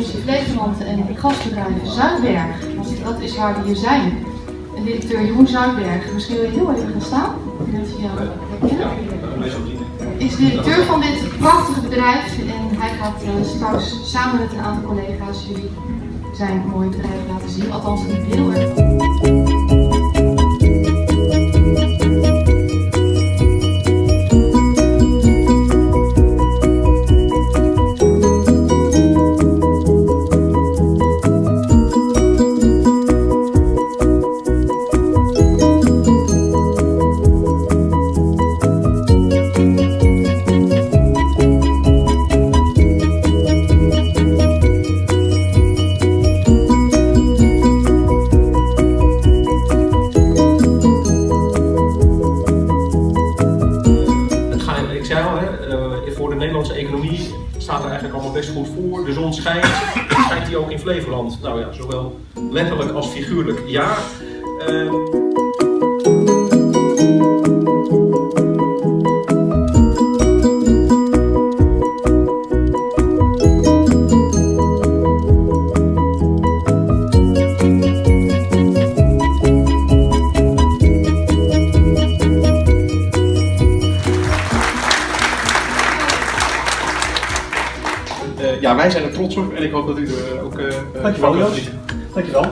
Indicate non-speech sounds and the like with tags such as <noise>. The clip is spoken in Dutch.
inclusief Flevoland en gasbedrijf Zuidberg. Want dat is waar we hier zijn. En directeur Jeroen Zuidberg, misschien wil je heel even gaan staan. Je jou. Is directeur van dit prachtige bedrijf en hij gaat uh, straks samen met een aantal collega's jullie zijn mooie bedrijf laten zien. Althans, heel erg Nederlandse economie staat er eigenlijk allemaal best goed voor. De zon schijnt, <coughs> schijnt die ook in Flevoland? Nou ja, zowel letterlijk als figuurlijk ja. Uh, ja, wij zijn er trots op en ik hoop dat u er ook uh, Dankjewel. Dankjewel.